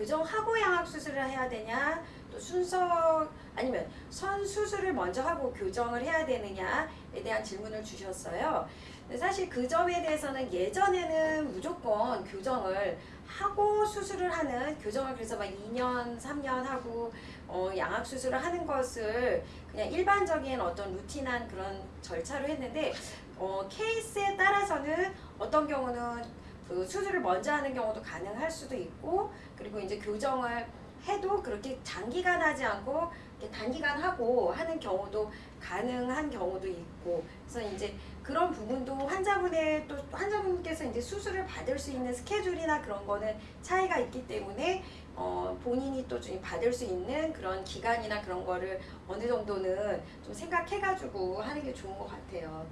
교정하고 양악 수술을 해야 되냐 또 순서 아니면 선 수술을 먼저 하고 교정을 해야 되느냐에 대한 질문을 주셨어요. 사실 그 점에 대해서는 예전에는 무조건 교정을 하고 수술을 하는 교정을 그래서 막 2년, 3년 하고 어, 양악 수술을 하는 것을 그냥 일반적인 어떤 루틴한 그런 절차로 했는데 어, 케이스에 따라서는 어떤 경우는 그 수술을 먼저 하는 경우도 가능할 수도 있고 그리고 이제 교정을 해도 그렇게 장기간 하지 않고 단기간 하고 하는 경우도 가능한 경우도 있고 그래서 이제 그런 부분도 환자분의 또 환자분께서 이제 수술을 받을 수 있는 스케줄이나 그런 거는 차이가 있기 때문에 어 본인이 또 좀 받을 수 있는 그런 기간이나 그런 거를 어느 정도는 좀 생각해 가지고 하는 게 좋은 것 같아요.